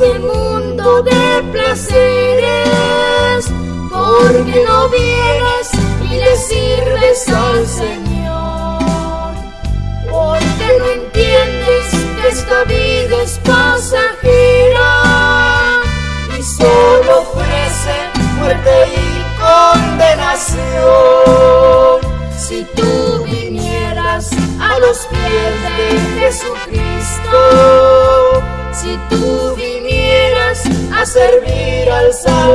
este mundo de placeres, porque no vienes y le sirves al Señor, porque no entiendes que esta vida es pasajera y solo ofrece muerte y condenación. Si tú vinieras a los pies de Jesucristo, si tú vinieras a servir al Salvador,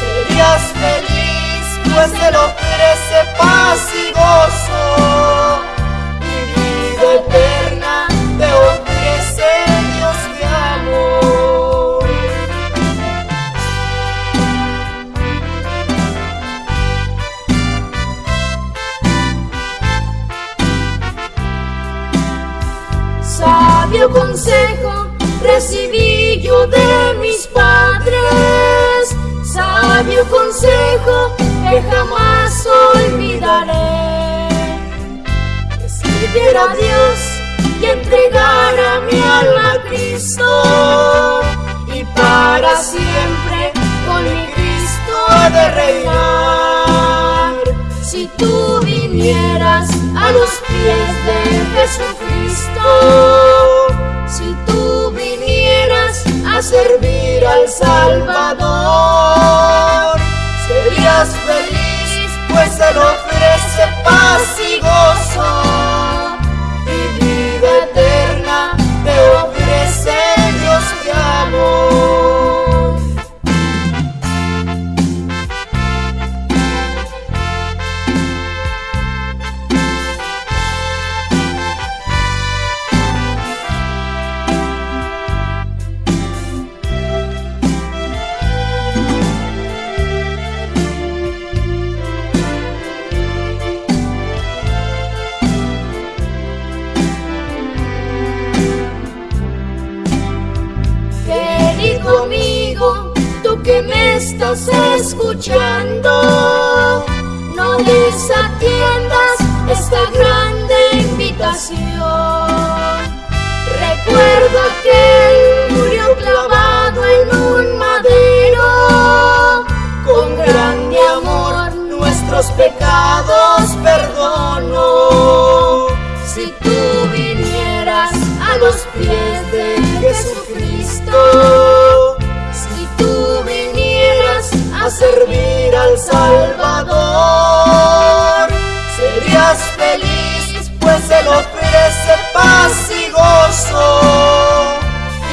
serías feliz, pues te lo ofrece paz y gozo. Y vida eterna te ofrece Dios de amor. Sabio consejo recibí yo de mis padres, sabio consejo que jamás olvidaré. Que sirviera a Dios y entregara mi alma a Cristo, y para siempre con mi Cristo de reinar. Si tú vinieras a los pies de Jesucristo, servir al Salvador, serías feliz, pues Él ofrece paz y gozo, estás escuchando, no desatiendas esta grande invitación. Recuerda que Él murió clavado en un madero, con grande amor nuestros pecados perdonó. Si tú vinieras a los pies de Jesucristo, servir al Salvador, serías feliz, pues Él ofrece paz y gozo,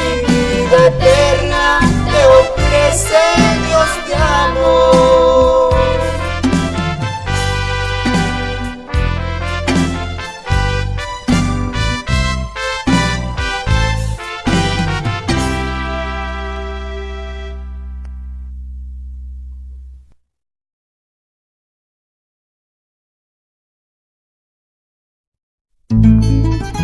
y vida eterna te ofrece Que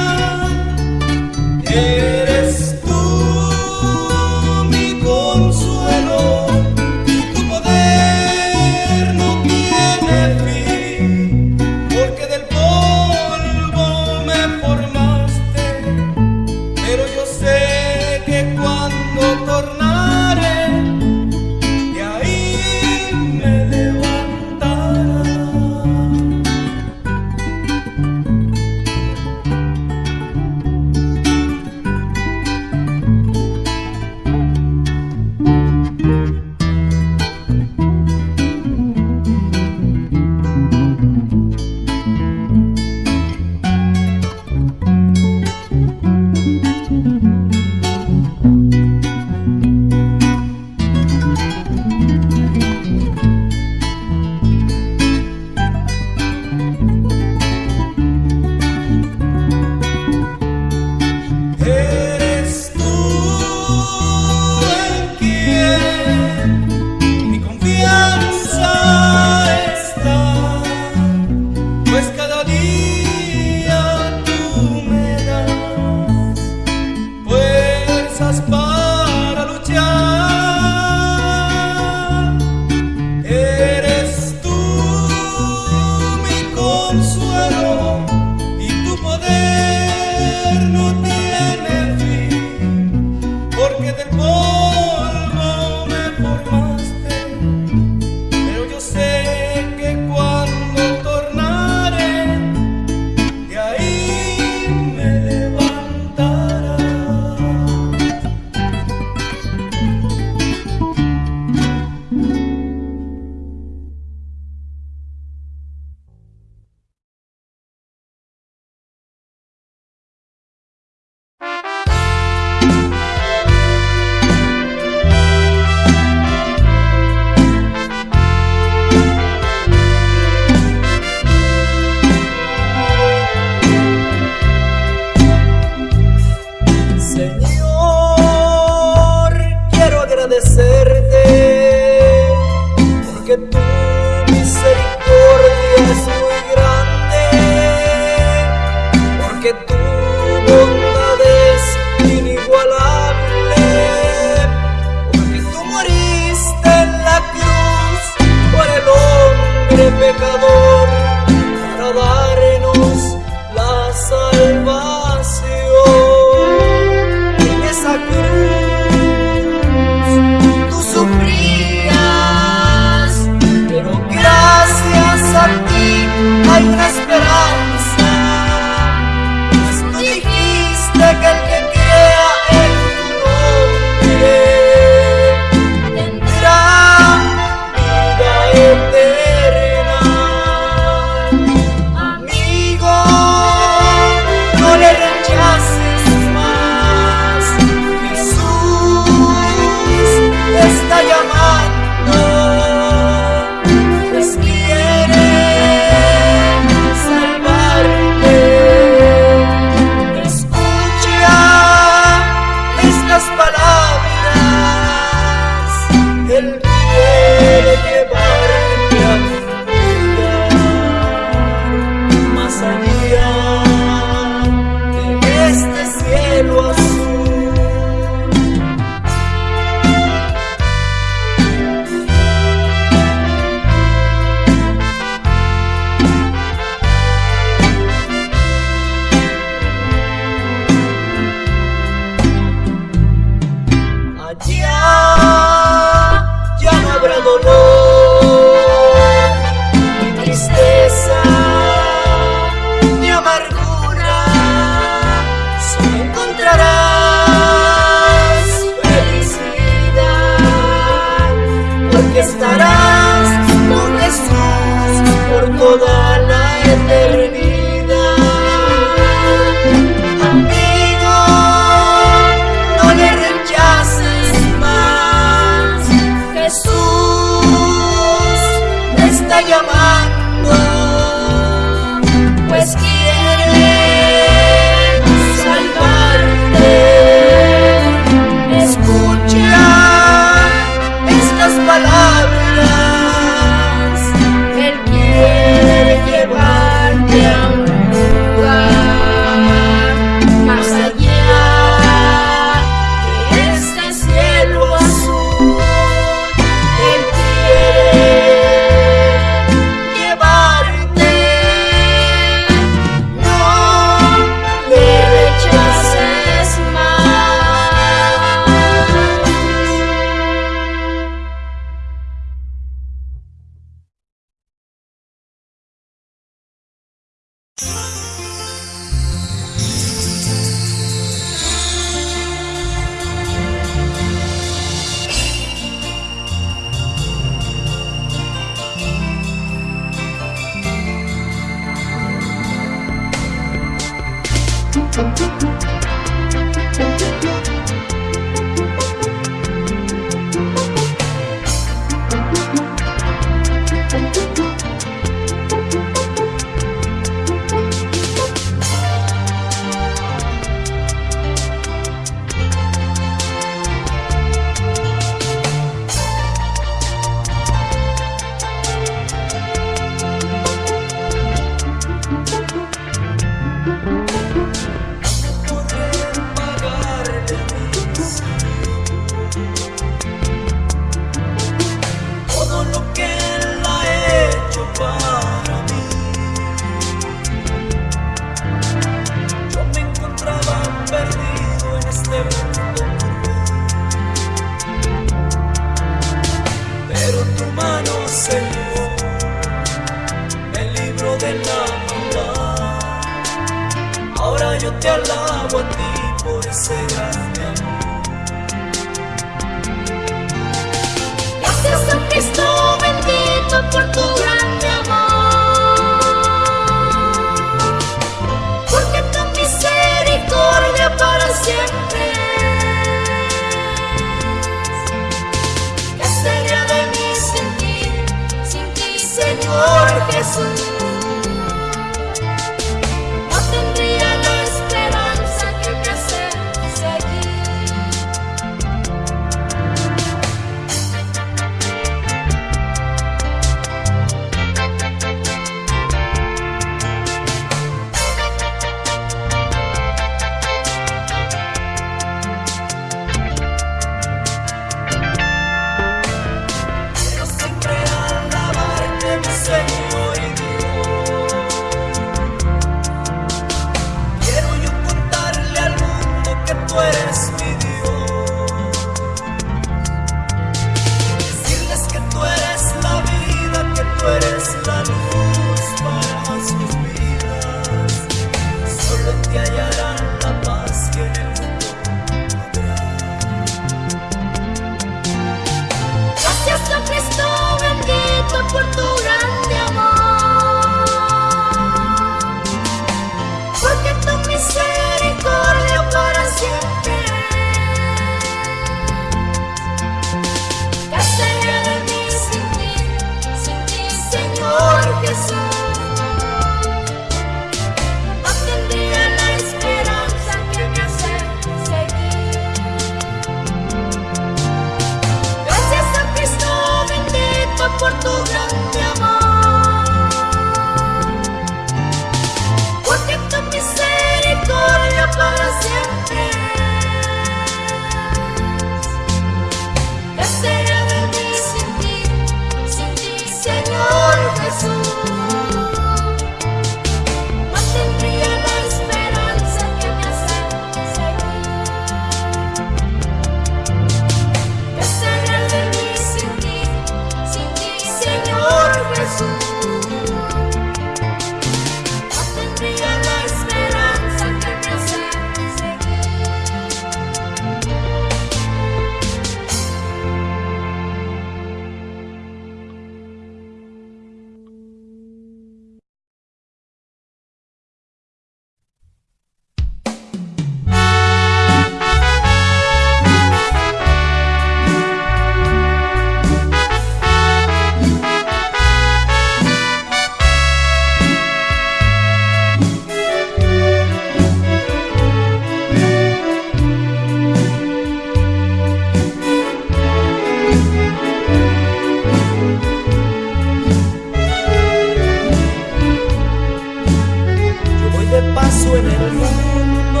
paso en el mundo.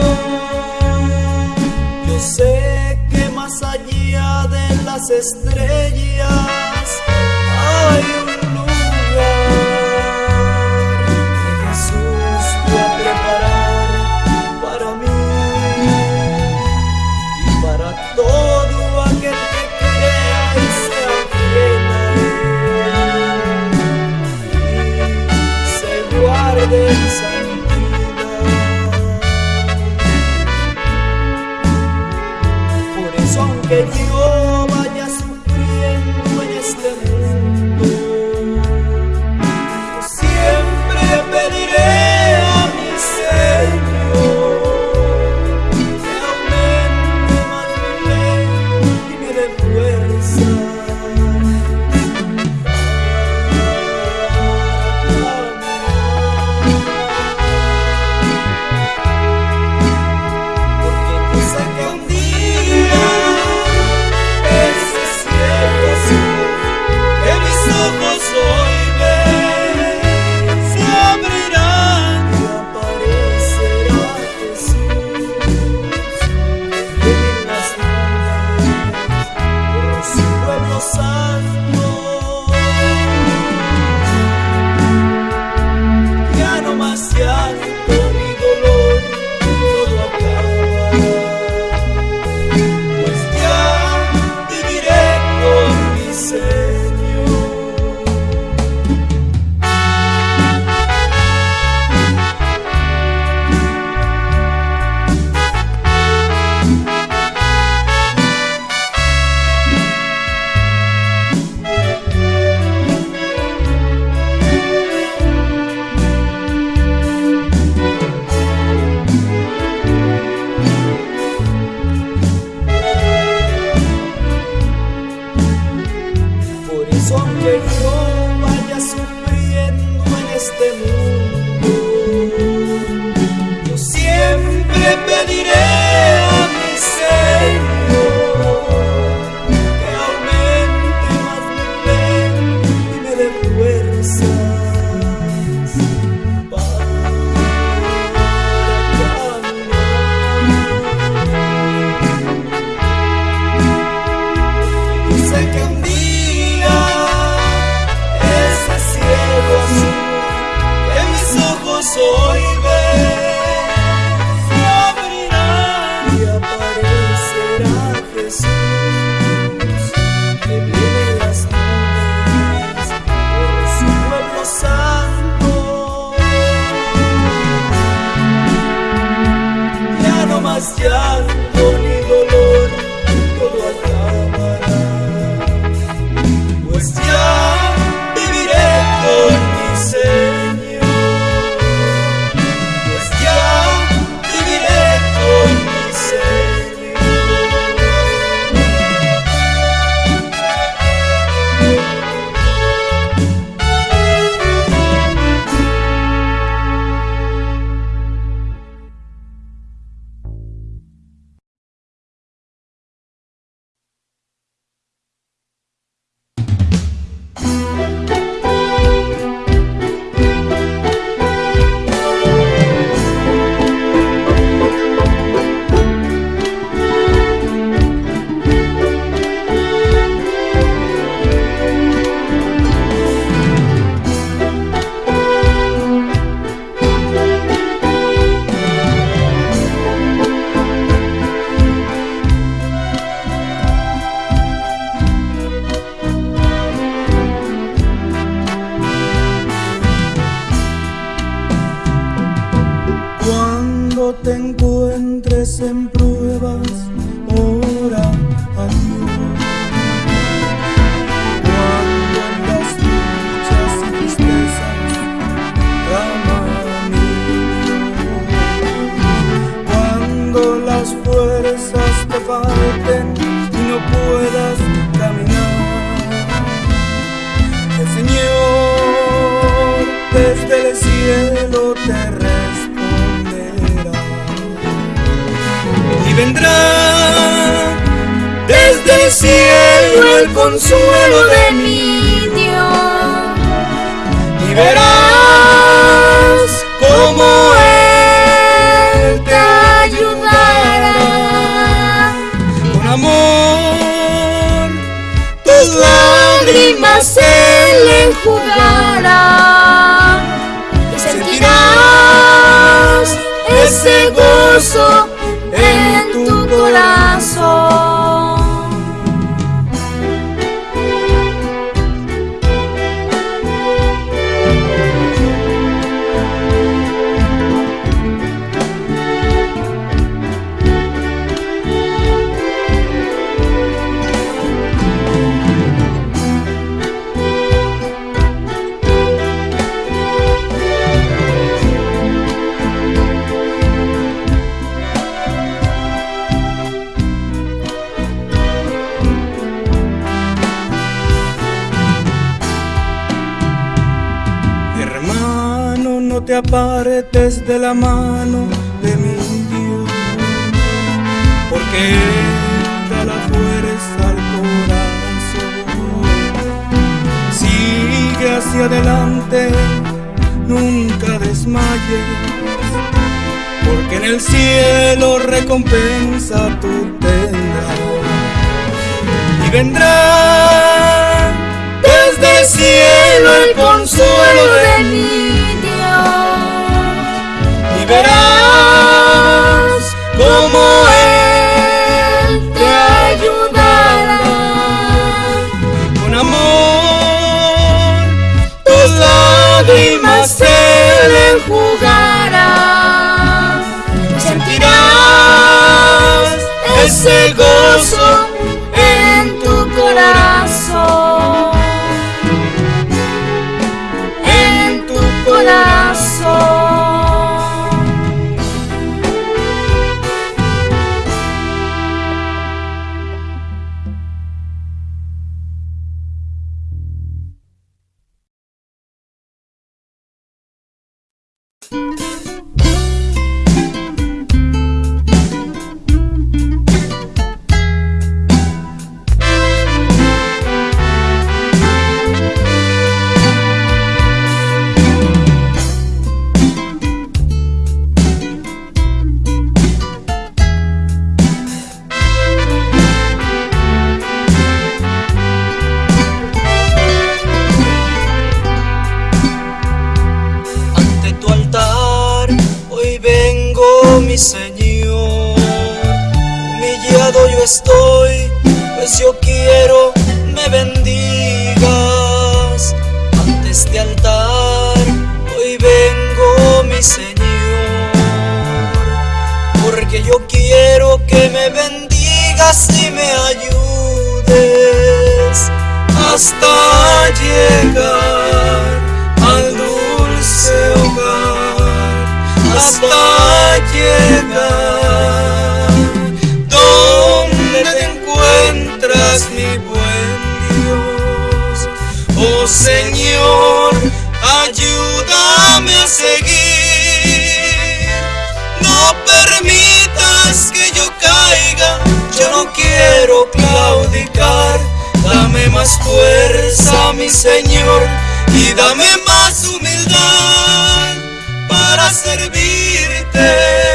Yo sé que más allá de las estrellas cielo el consuelo de mi Dios. y verás cómo Él te ayudará. con amor tus lágrimas Él enjugará. Y sentirás ese gozo te apartes de la mano de mi Dios, porque Él la fuerza al corazón. Sigue hacia adelante, nunca desmayes, porque en el cielo recompensa tú tendrás. Y vendrá desde el cielo el consuelo de Dios. Verás cómo Él te ayudará. con amor tus lágrimas Él enjugará. Sentirás ese gozo hasta llegar al dulce hogar. Hasta llegar. Donde te encuentras mi buen Dios oh Señor ayúdame a seguir. No permitas que yo caiga. Yo no quiero claudicar Dame más fuerza, mi Señor, y dame más humildad para servirte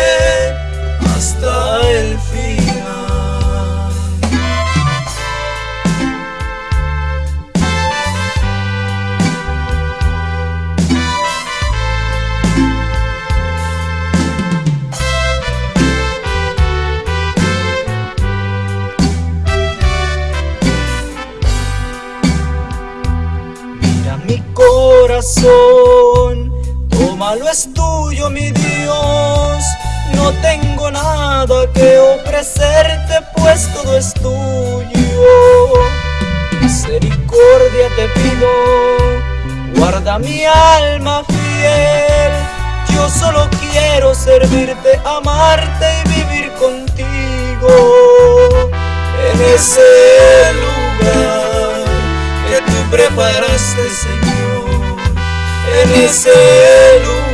corazón, tómalo es tuyo, mi Dios. No tengo nada que ofrecerte, pues todo es tuyo. Misericordia te pido, guarda mi alma fiel. Yo solo quiero servirte, amarte y vivir contigo en ese lugar que tú preparaste, Señor, en ese lugar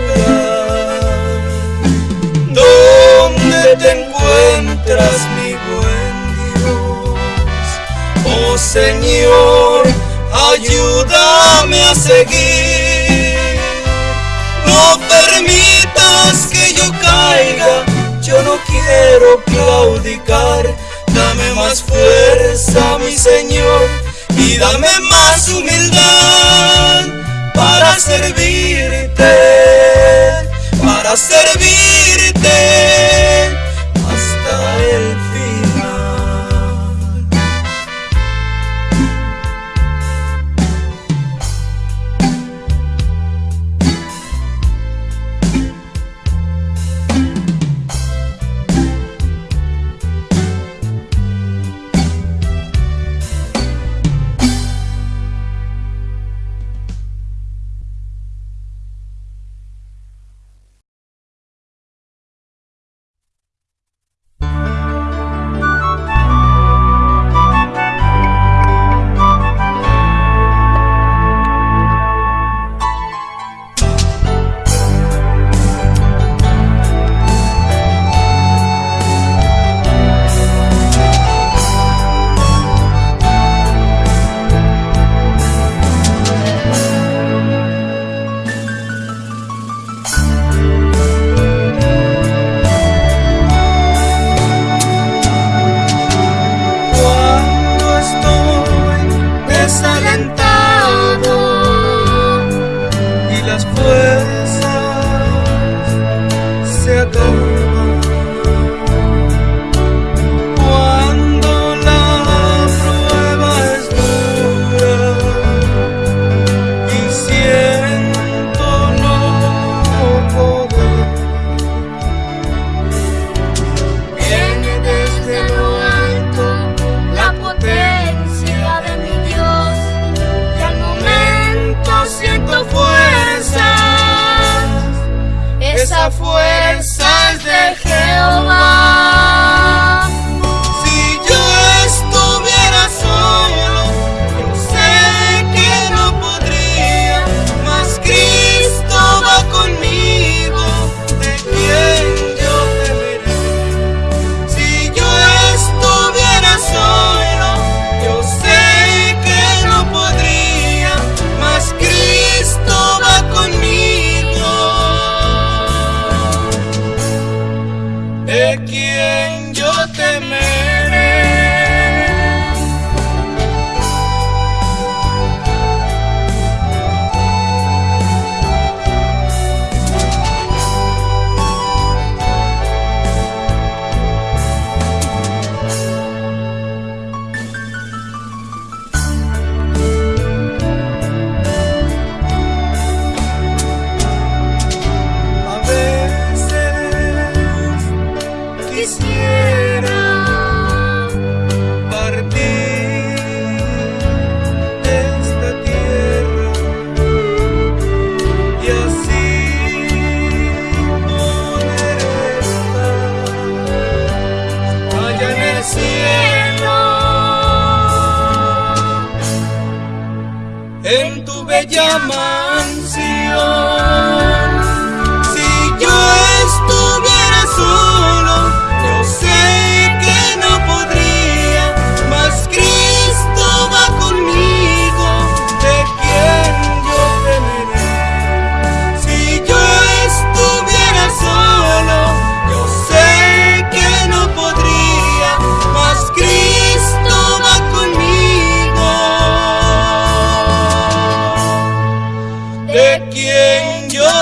donde te encuentras, mi buen Dios. Oh Señor, ayúdame a seguir. No permitas que yo caiga, yo no quiero claudicar. Dame más fuerza, mi Señor, y dame más humildad para servirte, para servirte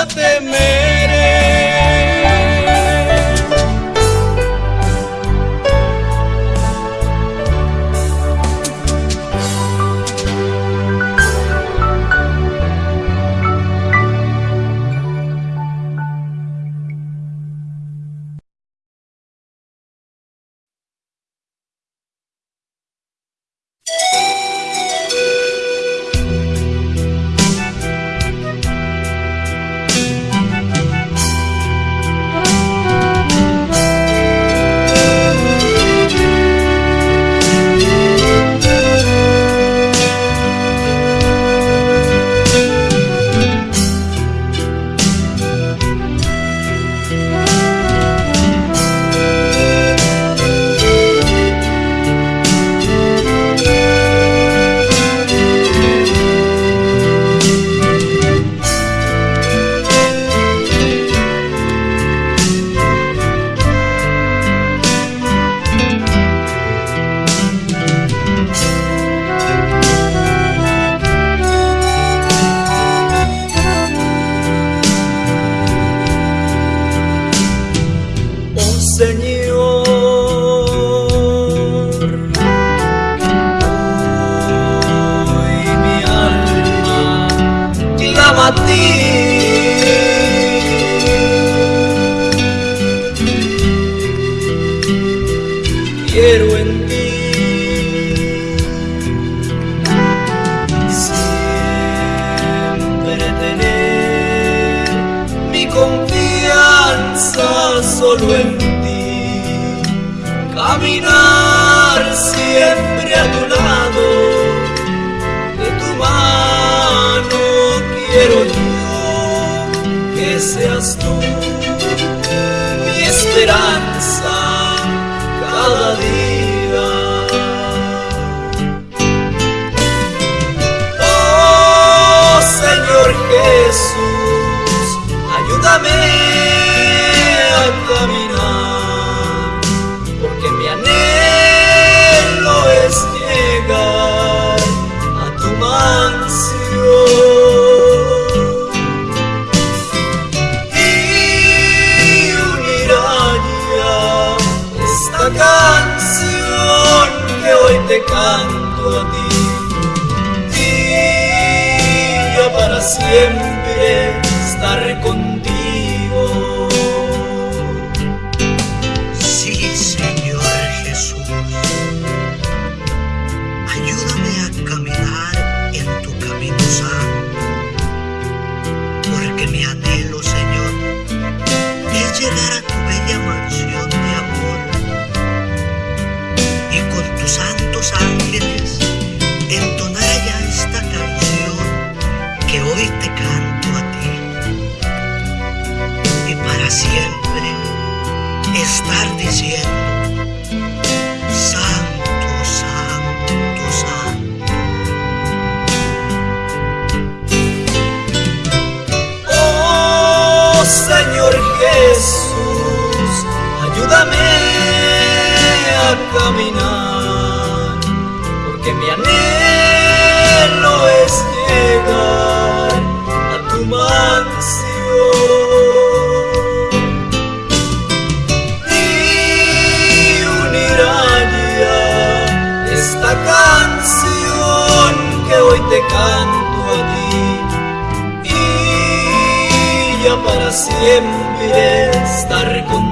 De Jesús, ayúdame a caminar, porque mi anhelo es llegar a tu mansión. Y unirá ya esta canción que hoy te canto a ti. Y ya para siempre de estar.